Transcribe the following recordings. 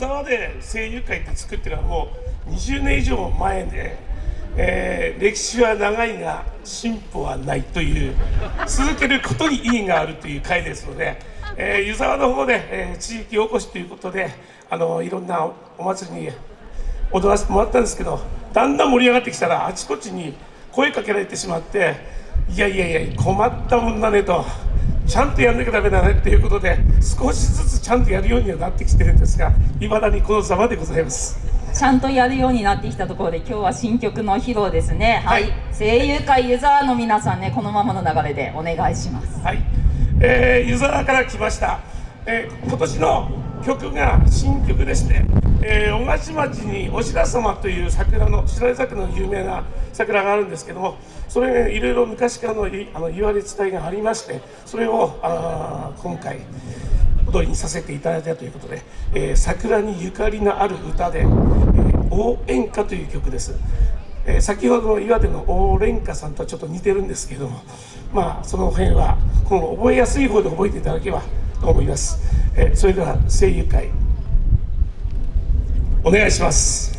沢で声優会って作ってるのはもう20年以上前で、えー、歴史は長いが進歩はないという続けることに意義があるという会ですので、えー、湯沢の方で、えー、地域おこしということであのいろんなお祭りに踊らせてもらったんですけどだんだん盛り上がってきたらあちこちに声かけられてしまっていやいやいや困ったもんだねと。ちゃんとやんなきゃだめだねっていうことで少しずつちゃんとやるようにはなってきてるんですがいまだにこのざまでございます。ちゃんとやるようになってきたところで今日は新曲の披露ですね。はい、はい、声優界ユーザーの皆さんねこのままの流れでお願いします。はい、えー、ユーザーから来ました、えー、今年の曲が新曲ですね、えー、小勝町にお白様という桜の白井桜の有名な桜があるんですけどもそれ、ね、いろいろ昔からのあの言われ伝えがありましてそれをあ今回踊りにさせていただいたということで、えー、桜にゆかりのある歌で「えー、応援歌」という曲です。えー、先ほどの岩手の応援歌さんとはちょっと似てるんですけどもまあその辺はこの覚えやすい方で覚えていただければと思います、えー、それでは声優会。お願いします。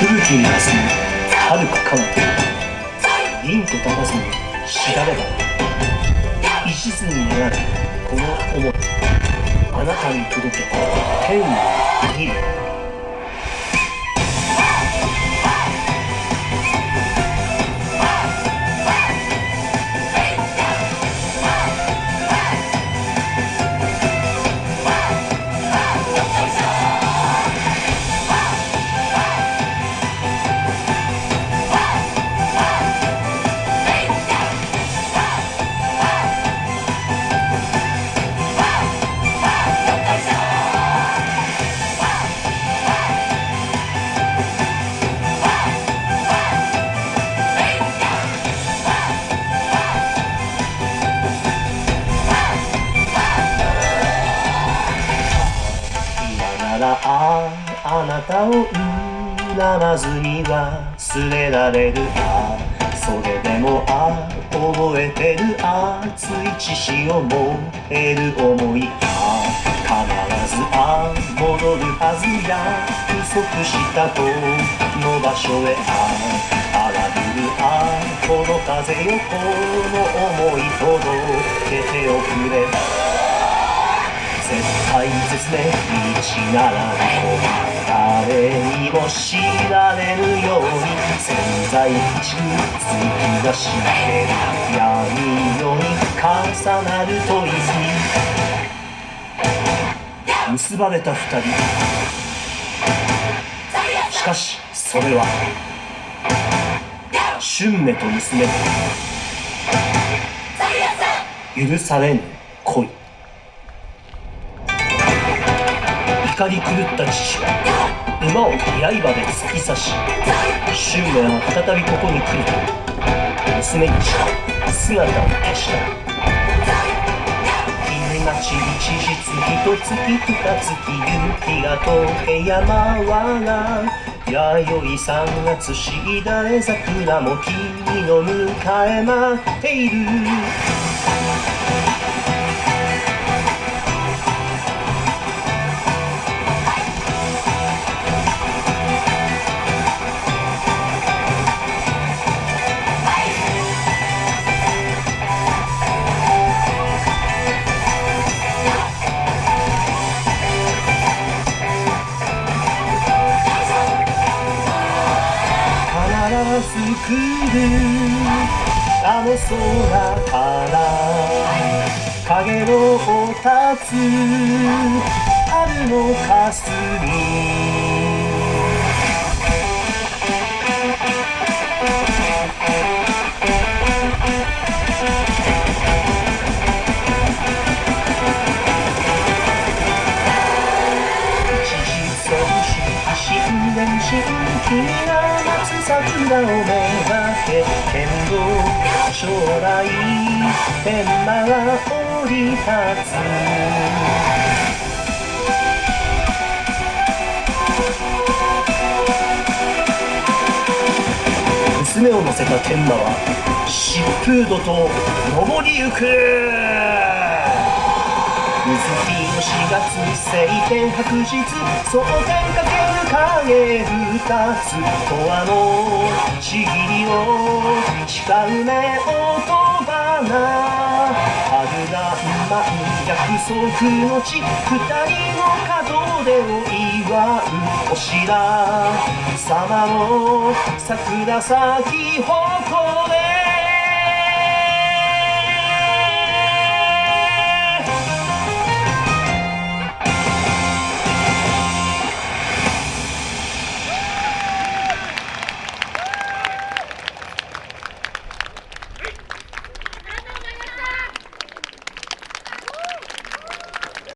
吹雪に霞む遥か彼方凛と高さにしだれば石図になるこの想いあなたに届け天を握るああなたを恨まずには忘れられるあそれでもあ覚えてる熱い血潮燃える思いあ必ずあ戻るはずや。不足したこの場所へあ荒ぶるあこの風よこの思い届けておくれ。対絶命道なら誰にも知られるように潜在一部突き出して闇夜に重なる問いに結ばれた二人しかしそれは春芽と娘許されぬ恋怒り狂った父は馬を刃で突き刺し春明は再びここに来ると娘に姿を消した。日がちりちじ月と月二月夕日が溶け山はが弥生三月しだれ桜も君の迎え待っている。するあの空から影をおたつ。あるのかすみをめがけ剣道将来天馬が降り立つ。娘を乗せた天馬は疾風土と登りゆく。水日の4月晴天白日蒼天かける影二つ永遠のちぎりを誓うね音花春らんまん約束の地二人の門出を祝うお白様の桜咲き誇れ。